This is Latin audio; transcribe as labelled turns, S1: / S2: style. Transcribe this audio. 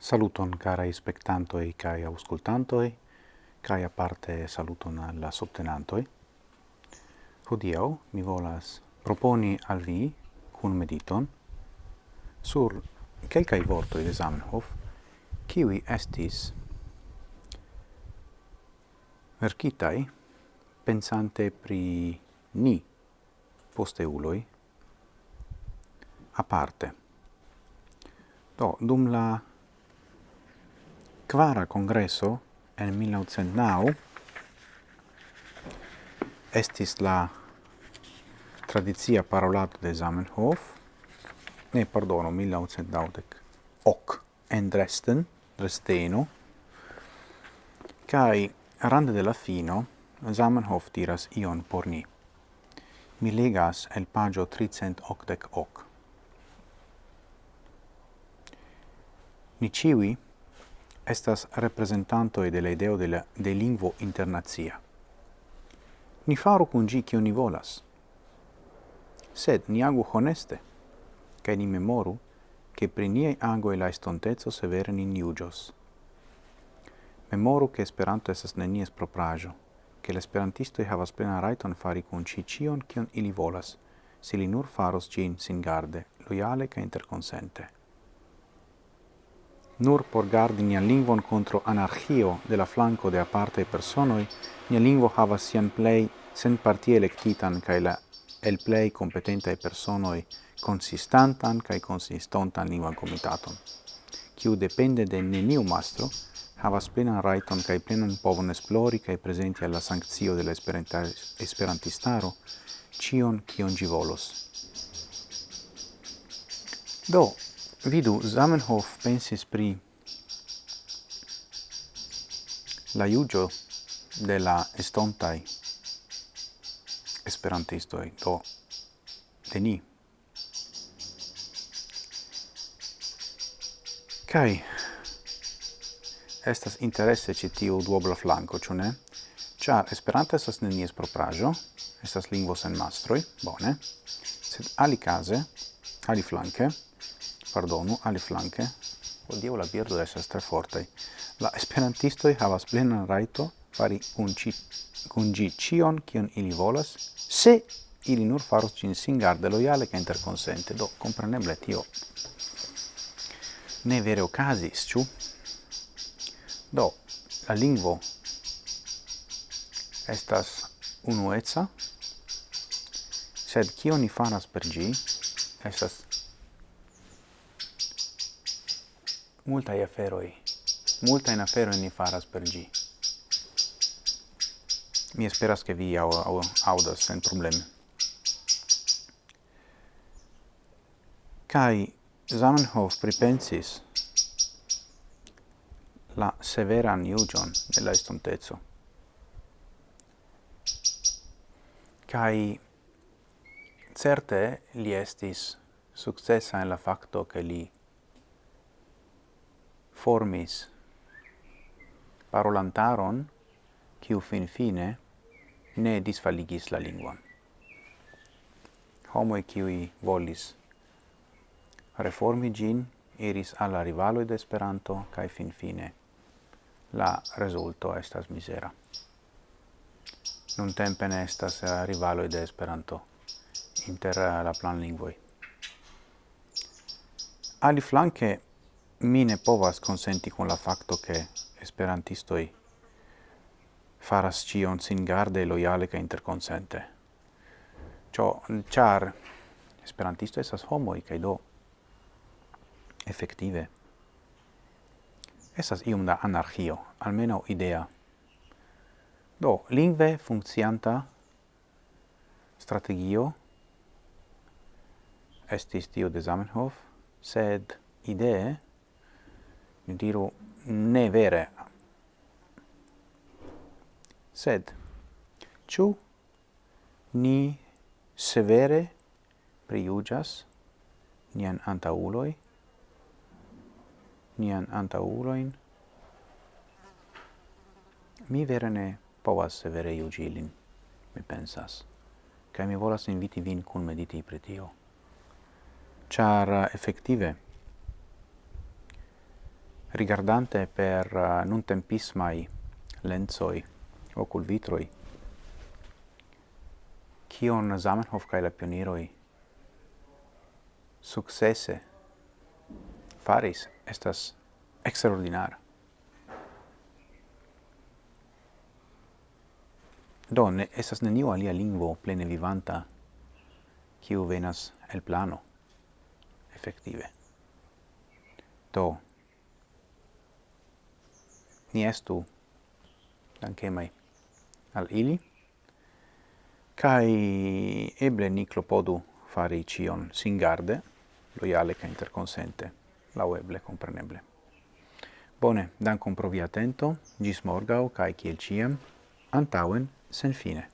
S1: Saluton carai spectantoi cae auscultantoi, cae aparte saluton alla subtenantoi. Hodiau mi volas proponi al vi cun mediton sur quelcae vortoi de Zamenhof, kiwi estis verkitai pensante pri ni posteuloi aparte. Do, dum la quara congresso en 1909 estis la tradizia parolato de Zamenhof, ne, pardono, 1990 ok en Dresden, Dresdeno, kai rande de la fino Zamenhof diras ion por ni. Mi legas el pagio 380 ok Ni ciui estas representantoi de la ideo de, la, de lingvo internazia. Ni faru cun gi cio ni volas, sed ni agu honeste, cae ni memoru che pri niei e la estontezzo severe nin iugios. Memoru che Esperanto esas nenies proprajo, che l'esperantistoi havas plena raiton fari cun ci cion cion ili volas, se li nur faros gin singarde, loiale ca interconsente. Nur por gardi nian lingvon contro anarchio de la flanco de aparte personoi, nia lingvo havas sian plei sen partie electitan cae la el plei competentae personoi consistantan cae consistontan lingvan comitaton, kiu depende de neniu mastro, havas plenan raiton cae plenan povon esplori cae presenti alla sanctio de la esperantistaro cion cion gi volos. Do, Vidu, Zamenhof pensis pri la iugio de la estontai esperantistoi, do de ni. Kai, estas interesse ci tiu duobla flanco, ciu ne? Ciar Esperanto estas nenies proprajo, estas lingvo sen mastroi, bone, sed ali case, ali flanque, pardonu, aliflanke, hodiaŭ la birdo estas tre fortei, La esperantistoi havas plenan raito fari kun ci, kun kion ili volas, se ili nur faros cin singarde loiale ca interconsente, Do, compreneble tio. Ne vere ocasis, ciu? Do, la lingvo estas unueca, sed kion ni faras per gi, estas multa e aferoi. Multa in afero ni faras per gi. Mi esperas che vi au au audas sen problem kai Zamenhof pripensis la severa newjon de la. Kai certe li estis successa en la facto che li formis parolantaron quiu fin fine ne disfaligis la lingua. Homoi quiui volis reformi gin iris alla rivaloi de Esperanto kai fin fine la resulto estas misera. Nun tempe ne estas eh, rivaloi de Esperanto inter eh, la plan lingvoi. Ali flanke mi ne povas consenti con la facto che esperantistoi faras cion sin garde loiale ca interconsente. Cio, char esperantisto esas homoi, ca do effective esas ium da anarchio, almeno idea. Do, lingve funccianta strategio estis tio de Zamenhof, sed idee mi diru, ne vere. Sed, ciu ni severe priugas nian antauloi, nian antauloin, mi vere ne povas severe iugilin, mi pensas, cae mi volas inviti vin cum mediti pritio. Char, effective, rigardante per uh, non tempismai lenzoi ocul vitroi kion Zamenhof kaj la pioniroi successe faris estas extraordinar. Do, ne, estas neniu alia lingvo plene vivanta kiu venas el plano, effective. Do, ni estu dankemai al ili, kai eble ni clopodu fari cion singarde, loiale ca interconsente, lau eble compreneble. Bone, dankon pro via atento, gis morgau, cae ciel ciem, antauen sen fine.